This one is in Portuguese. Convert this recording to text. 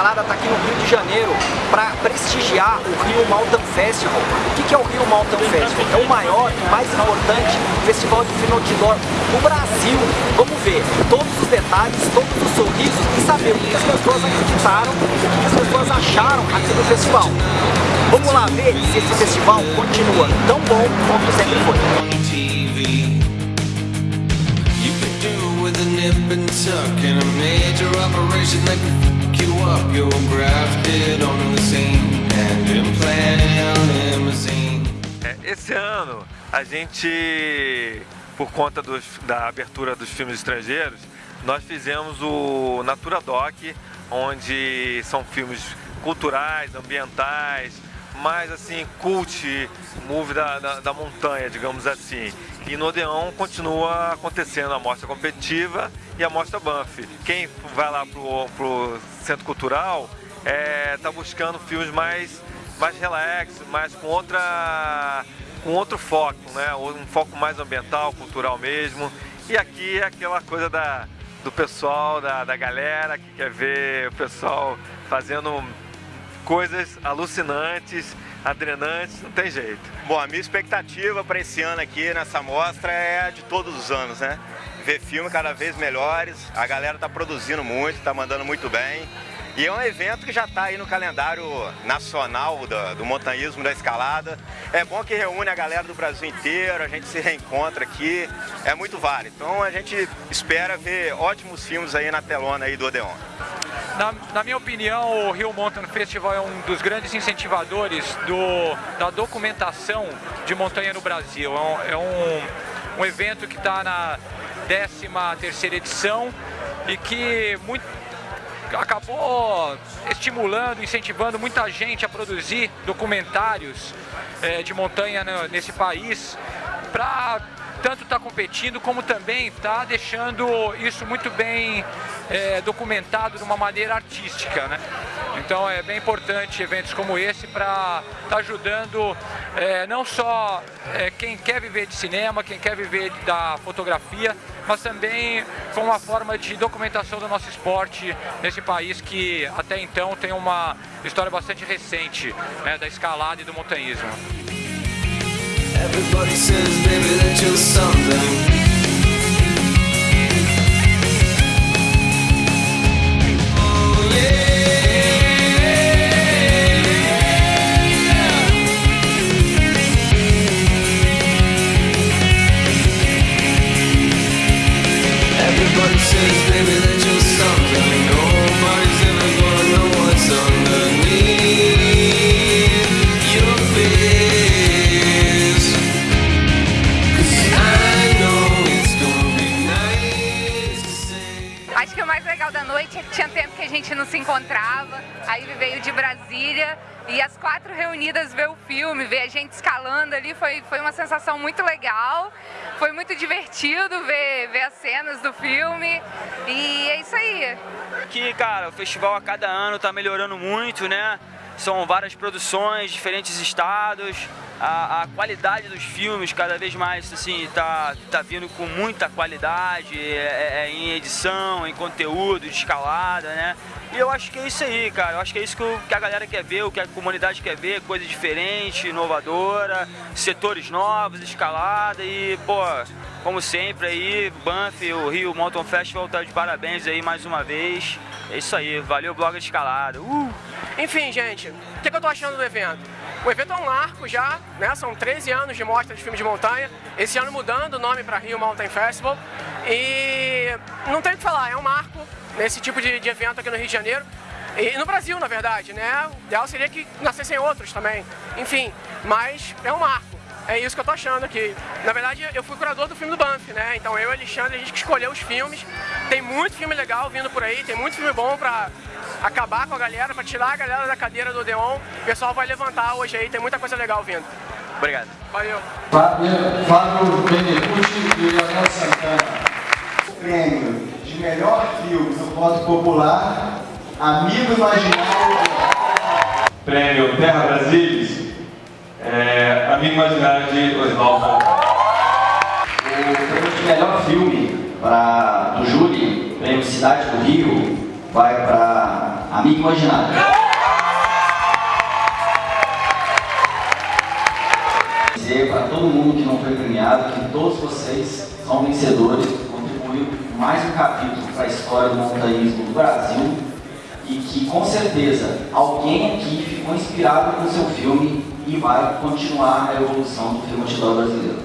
Escalada está aqui no Rio de Janeiro para prestigiar o Rio Mountain Festival. O que é o Rio Mountain Festival? É o maior e mais importante festival de film outdoor do Brasil. Vamos ver todos os detalhes, todos os sorrisos e saber o que as pessoas acreditaram, o que as pessoas acharam aqui do festival. Vamos lá ver se esse festival continua tão bom quanto sempre foi. É, esse ano a gente, por conta dos, da abertura dos filmes estrangeiros, nós fizemos o Natura Doc, onde são filmes culturais, ambientais, mais assim, cult, movie da, da, da, montanha, digamos assim. E no Odeon continua acontecendo a mostra competitiva e a mostra Banff. Quem vai lá pro, pro centro cultural é, tá buscando filmes mais, mais relax, mais com outra com outro foco, né? Um foco mais ambiental, cultural mesmo. E aqui é aquela coisa da, do pessoal, da, da galera que quer ver o pessoal fazendo coisas alucinantes, adrenantes, não tem jeito. Bom, a minha expectativa para esse ano aqui nessa mostra é a de todos os anos, né? Ver filmes cada vez melhores, a galera está produzindo muito, está mandando muito bem. E é um evento que já está aí no calendário nacional do, do montanhismo, da escalada. É bom que reúne a galera do Brasil inteiro, a gente se reencontra aqui, é muito válido. Então a gente espera ver ótimos filmes aí na telona aí do Odeon. Na, na, minha opinião, o Rio Mountain Festival é um dos grandes incentivadores do, da documentação de montanha no Brasil. É um, é um, evento que está na 13 terceira edição e que muito, acabou estimulando, incentivando muita gente a produzir documentários é, de montanha nesse país para tanto estar tá competindo como também está deixando isso muito bem é, documentado de uma maneira artística, né? Então é bem importante eventos como esse para estar tá ajudando é, não só é, quem quer viver de cinema, quem quer viver da fotografia, mas também com uma forma de documentação do nosso esporte nesse país que até então tem uma história bastante recente né, da escalada e do montanhismo. Everybody says, baby, that you're something encontrava, aí veio de Brasília e as quatro reunidas ver o filme, ver a gente escalando ali, foi, foi uma sensação muito legal, foi muito divertido ver, ver as cenas do filme e é isso aí. Aqui, cara, o festival a cada ano tá melhorando muito, né? São várias produções, diferentes estados, a, a, qualidade dos filmes cada vez mais assim tá, tá vindo com muita qualidade é, é, é em edição, em conteúdo, de escalada, né? E eu acho que é isso aí, cara. Eu acho que é isso que, que a galera quer ver, o que a comunidade quer ver, coisa diferente, inovadora, setores novos, escalada e, pô, como sempre aí, Banff, o Rio Mountain Festival tá de parabéns aí mais uma vez. É isso aí, valeu blog de escalada. Uh! Enfim, gente, o que, que eu tô achando do evento? O evento é um marco já, né? São 13 anos de mostra de filmes de montanha. Esse ano mudando o nome para Rio Mountain Festival. E não tem o que falar, é um marco nesse tipo de, de evento aqui no Rio de Janeiro. E no Brasil, na verdade, né? O ideal seria que nascessem outros também. Enfim, mas é um marco. É isso que eu tô achando aqui. Na verdade, eu fui curador do filme do Banff, né? Então eu e o Alexandre, a gente que escolheu os filmes. Tem muito filme legal vindo por aí, tem muito filme bom pra acabar com a galera, pra tirar a galera da cadeira do Odeon. O pessoal vai levantar hoje aí, tem muita coisa legal vindo. Obrigado. Valeu. Fábio Benecucci e Leonel Santana. Prêmio de melhor filme no voto popular, Amigo Imaginário. Prêmio Terra Brasilis, é, Amigo Imaginário de Oswaldo. O prêmio de melhor filme pra, do júri, prêmio Cidade do Rio, vai para Amigo Imaginário. Dizer para todo mundo que não foi premiado que todos vocês são vencedores, contribuíram mais um capítulo para a história do montanhismo do Brasil e que com certeza alguém aqui ficou inspirado com o seu filme e vai continuar a evolução do filme antidão brasileiro.